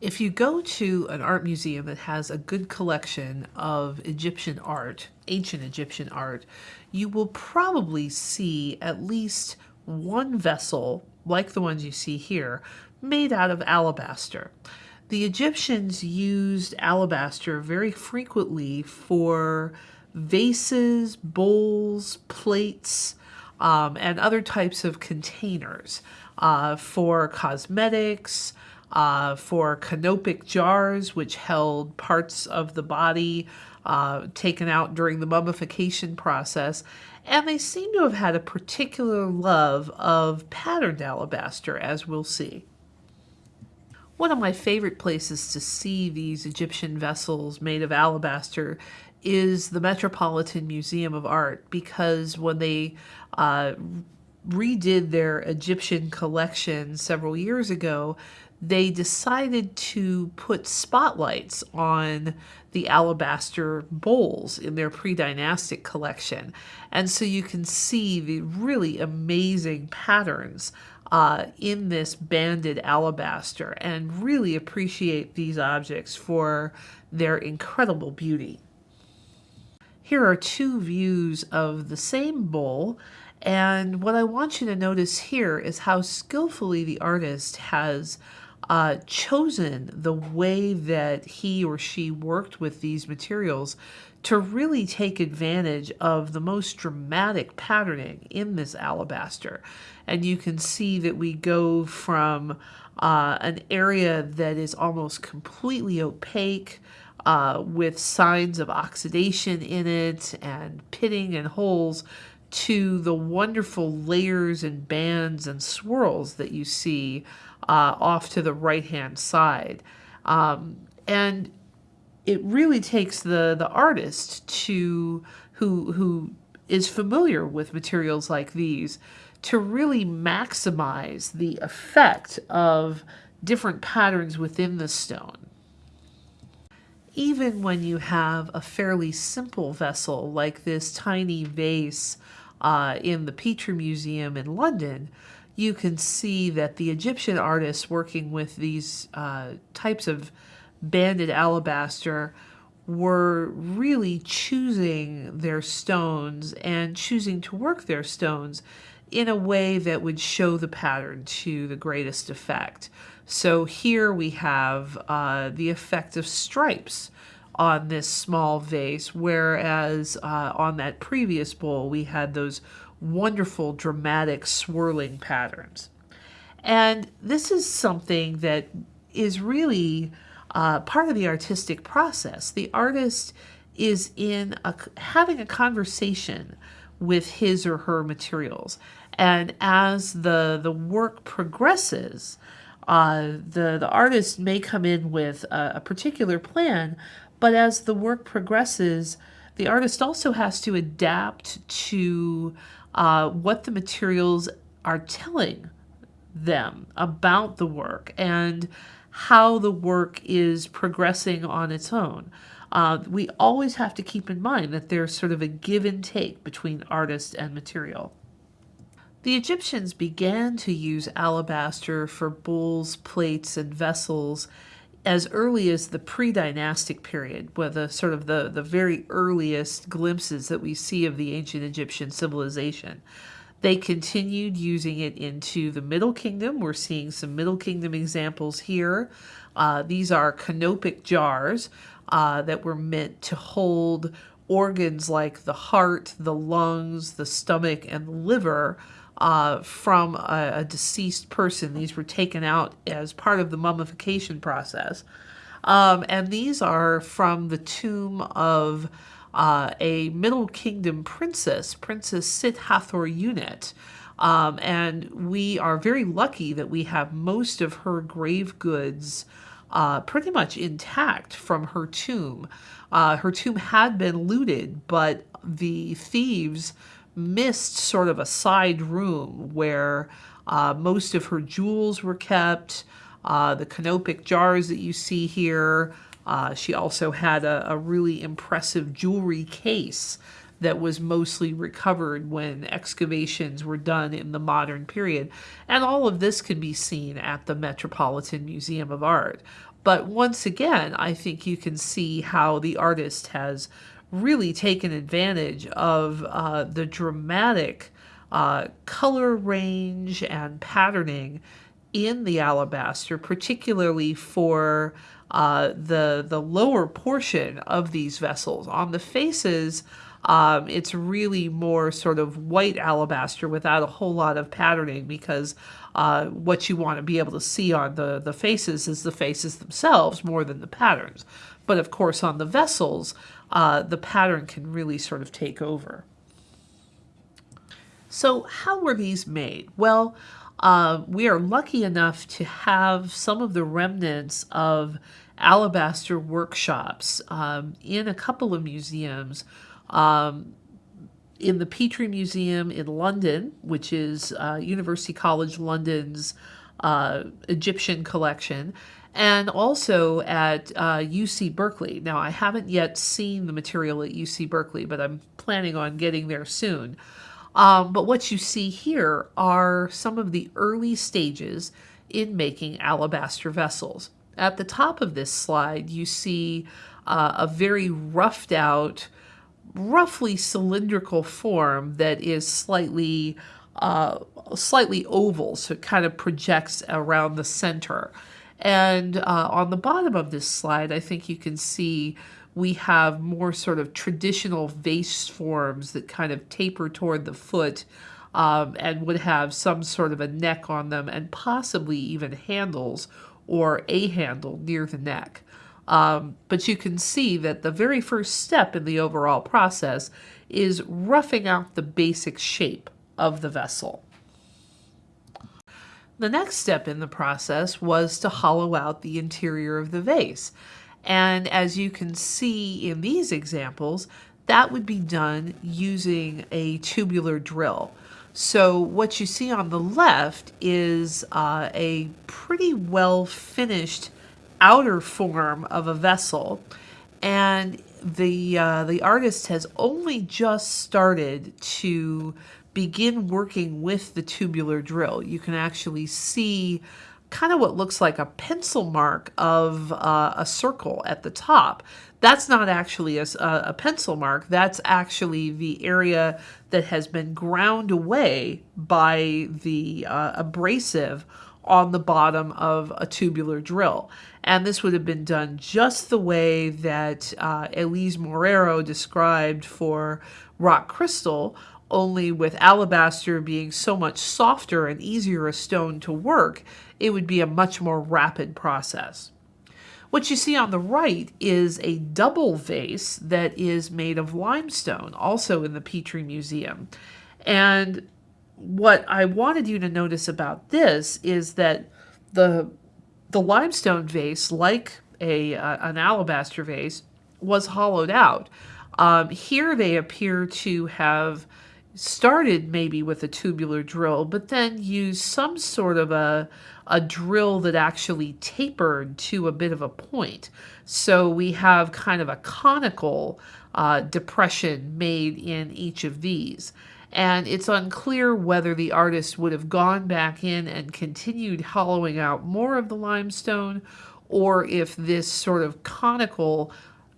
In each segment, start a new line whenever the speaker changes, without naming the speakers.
If you go to an art museum that has a good collection of Egyptian art, ancient Egyptian art, you will probably see at least one vessel, like the ones you see here, made out of alabaster. The Egyptians used alabaster very frequently for vases, bowls, plates, um, and other types of containers uh, for cosmetics, uh, for canopic jars, which held parts of the body uh, taken out during the mummification process. And they seem to have had a particular love of patterned alabaster, as we'll see. One of my favorite places to see these Egyptian vessels made of alabaster is the Metropolitan Museum of Art because when they uh, redid their Egyptian collection several years ago, they decided to put spotlights on the alabaster bowls in their pre-dynastic collection. And so you can see the really amazing patterns uh, in this banded alabaster and really appreciate these objects for their incredible beauty. Here are two views of the same bowl and what I want you to notice here is how skillfully the artist has uh, chosen the way that he or she worked with these materials to really take advantage of the most dramatic patterning in this alabaster. And you can see that we go from uh, an area that is almost completely opaque uh, with signs of oxidation in it and pitting and holes to the wonderful layers and bands and swirls that you see uh, off to the right hand side. Um, and it really takes the, the artist to who, who is familiar with materials like these to really maximize the effect of different patterns within the stone. Even when you have a fairly simple vessel like this tiny vase uh, in the Petrie Museum in London, you can see that the Egyptian artists working with these uh, types of banded alabaster were really choosing their stones and choosing to work their stones in a way that would show the pattern to the greatest effect. So here we have uh, the effect of stripes on this small vase, whereas uh, on that previous bowl we had those wonderful dramatic swirling patterns. And this is something that is really uh, part of the artistic process. The artist is in a, having a conversation with his or her materials. And as the, the work progresses, uh, the, the artist may come in with a, a particular plan, but as the work progresses, the artist also has to adapt to uh, what the materials are telling them about the work and how the work is progressing on its own. Uh, we always have to keep in mind that there's sort of a give and take between artist and material. The Egyptians began to use alabaster for bowls, plates, and vessels as early as the pre-dynastic period, where the sort of the, the very earliest glimpses that we see of the ancient Egyptian civilization. They continued using it into the Middle Kingdom. We're seeing some Middle Kingdom examples here. Uh, these are canopic jars uh, that were meant to hold organs like the heart, the lungs, the stomach, and the liver uh, from a, a, deceased person. These were taken out as part of the mummification process. Um, and these are from the tomb of uh, a Middle Kingdom princess, Princess Sit Hathor Unet. Um, and we are very lucky that we have most of her grave goods uh, pretty much intact from her tomb. Uh, her tomb had been looted, but the thieves missed sort of a side room where uh, most of her jewels were kept, uh, the canopic jars that you see here. Uh, she also had a, a, really impressive jewelry case that was mostly recovered when excavations were done in the modern period. And all of this can be seen at the Metropolitan Museum of Art. But once again, I think you can see how the artist has really taken advantage of uh, the dramatic uh, color range and patterning in the alabaster, particularly for uh, the the lower portion of these vessels. On the faces, um, it's really more sort of white alabaster without a whole lot of patterning because uh, what you want to be able to see on the, the faces is the faces themselves more than the patterns. But of course, on the vessels, uh, the pattern can really sort of take over. So, how were these made? Well, uh, we are lucky enough to have some of the remnants of alabaster workshops um, in a couple of museums. Um, in the Petrie Museum in London, which is uh, University College London's uh, Egyptian collection, and also at uh, UC Berkeley. Now, I haven't yet seen the material at UC Berkeley, but I'm planning on getting there soon. Um, but what you see here are some of the early stages in making alabaster vessels. At the top of this slide, you see uh, a very roughed out, roughly cylindrical form that is slightly uh, slightly oval, so it kind of projects around the center. And uh, on the bottom of this slide, I think you can see we have more sort of traditional vase forms that kind of taper toward the foot um, and would have some sort of a neck on them and possibly even handles or a handle near the neck. Um, but you can see that the very first step in the overall process is roughing out the basic shape of the vessel. The next step in the process was to hollow out the interior of the vase. And as you can see in these examples, that would be done using a tubular drill. So what you see on the left is uh, a pretty well finished outer form of a vessel. And the, uh, the artist has only just started to begin working with the tubular drill. You can actually see kind of what looks like a pencil mark of uh, a circle at the top. That's not actually a, a, pencil mark. That's actually the area that has been ground away by the uh, abrasive on the bottom of a tubular drill. And this would have been done just the way that uh, Elise Morero described for rock crystal, only with alabaster being so much softer and easier a stone to work, it would be a much more rapid process. What you see on the right is a double vase that is made of limestone, also in the Petrie Museum. And what I wanted you to notice about this is that the the limestone vase, like a uh, an alabaster vase, was hollowed out. Um, here they appear to have started maybe with a tubular drill, but then used some sort of a, a drill that actually tapered to a bit of a point. So we have kind of a conical uh, depression made in each of these. And it's unclear whether the artist would have gone back in and continued hollowing out more of the limestone or if this sort of conical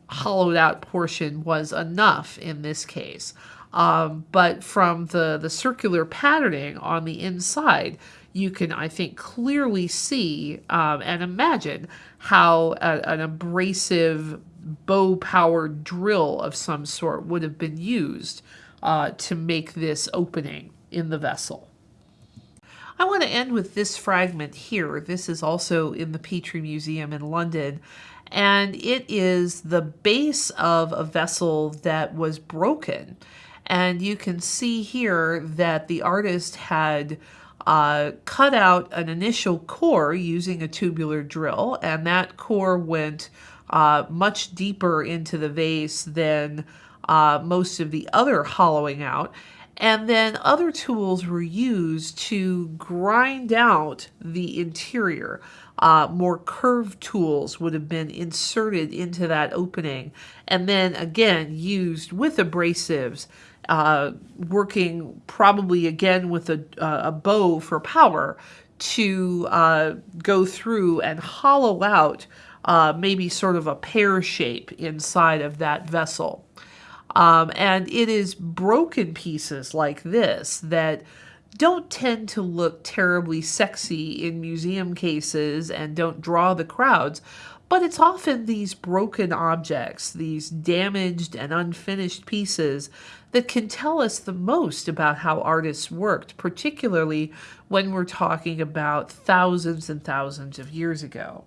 hollowed out portion was enough in this case. Um, but from the, the circular patterning on the inside, you can, I think, clearly see um, and imagine how a, an abrasive bow-powered drill of some sort would have been used uh, to make this opening in the vessel. I want to end with this fragment here. This is also in the Petrie Museum in London, and it is the base of a vessel that was broken. And you can see here that the artist had uh, cut out an initial core using a tubular drill, and that core went uh, much deeper into the vase than uh, most of the other hollowing out. And then other tools were used to grind out the interior. Uh, more curved tools would have been inserted into that opening and then again used with abrasives, uh, working probably again with a, uh, a bow for power to uh, go through and hollow out uh, maybe sort of a pear shape inside of that vessel. Um, and it is broken pieces like this that don't tend to look terribly sexy in museum cases and don't draw the crowds, but it's often these broken objects, these damaged and unfinished pieces, that can tell us the most about how artists worked, particularly when we're talking about thousands and thousands of years ago.